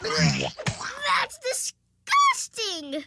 That's disgusting!